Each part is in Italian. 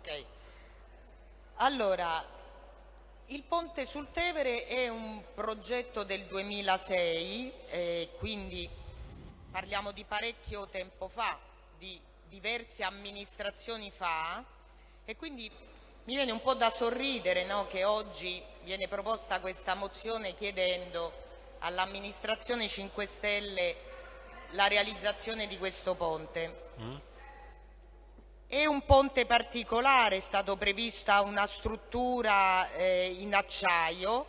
Ok. Allora, il ponte sul Tevere è un progetto del 2006, eh, quindi parliamo di parecchio tempo fa, di diverse amministrazioni fa, e quindi mi viene un po' da sorridere no, che oggi viene proposta questa mozione chiedendo all'amministrazione 5 Stelle la realizzazione di questo ponte. Mm. È un ponte particolare, è stata prevista una struttura eh, in acciaio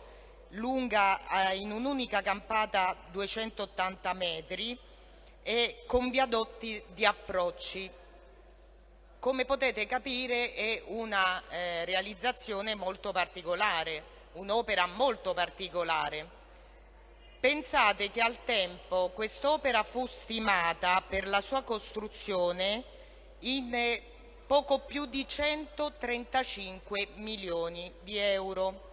lunga eh, in un'unica campata 280 metri e con viadotti di approcci. Come potete capire è una eh, realizzazione molto particolare, un'opera molto particolare. Pensate che al tempo quest'opera fu stimata per la sua costruzione in poco più di 135 milioni di euro.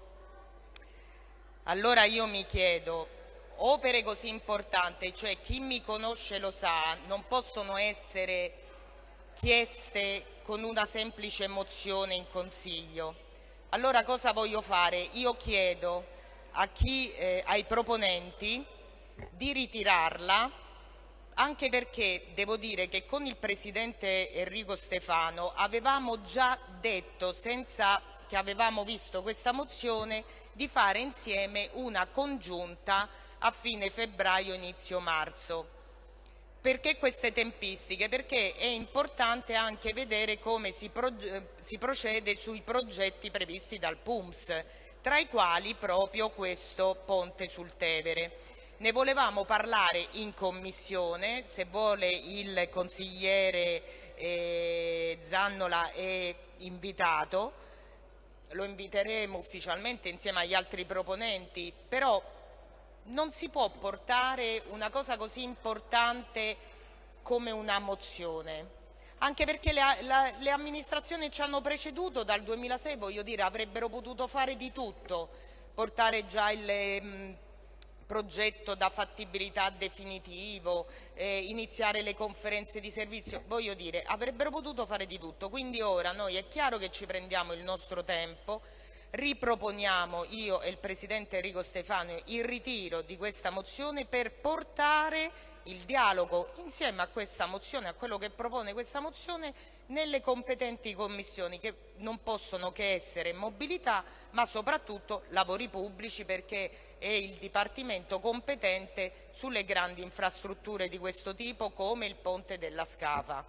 Allora io mi chiedo, opere così importanti, cioè chi mi conosce lo sa, non possono essere chieste con una semplice mozione in Consiglio. Allora cosa voglio fare? Io chiedo chi, eh, ai proponenti di ritirarla anche perché devo dire che con il Presidente Enrico Stefano avevamo già detto, senza che avevamo visto questa mozione, di fare insieme una congiunta a fine febbraio, inizio marzo. Perché queste tempistiche? Perché è importante anche vedere come si, si procede sui progetti previsti dal PUMS, tra i quali proprio questo ponte sul Tevere. Ne volevamo parlare in commissione, se vuole il consigliere eh, Zannola è invitato, lo inviteremo ufficialmente insieme agli altri proponenti, però non si può portare una cosa così importante come una mozione. Anche perché le, la, le, amministrazioni ci hanno preceduto dal 2006, voglio dire, avrebbero potuto fare di tutto, portare già il, mh, progetto da fattibilità definitivo, eh, iniziare le conferenze di servizio, voglio dire, avrebbero potuto fare di tutto, quindi ora noi è chiaro che ci prendiamo il nostro tempo, riproponiamo io e il Presidente Enrico Stefano il ritiro di questa mozione per portare il dialogo insieme a questa mozione, a quello che propone questa mozione, nelle competenti commissioni che non possono che essere mobilità ma soprattutto lavori pubblici perché è il Dipartimento competente sulle grandi infrastrutture di questo tipo come il ponte della Scafa.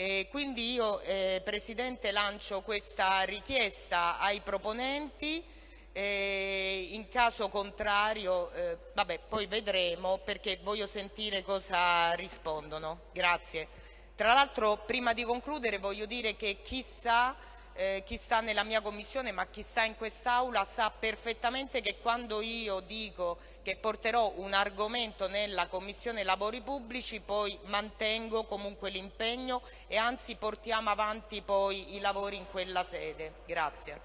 E quindi io, eh, Presidente, lancio questa richiesta ai proponenti, eh, in caso contrario, eh, vabbè, poi vedremo perché voglio sentire cosa rispondono. Grazie. Tra l'altro, prima di concludere, voglio dire che chissà eh, chi sta nella mia commissione ma chi sta in quest'Aula sa perfettamente che quando io dico che porterò un argomento nella Commissione Lavori Pubblici poi mantengo comunque l'impegno e anzi portiamo avanti poi i lavori in quella sede. Grazie.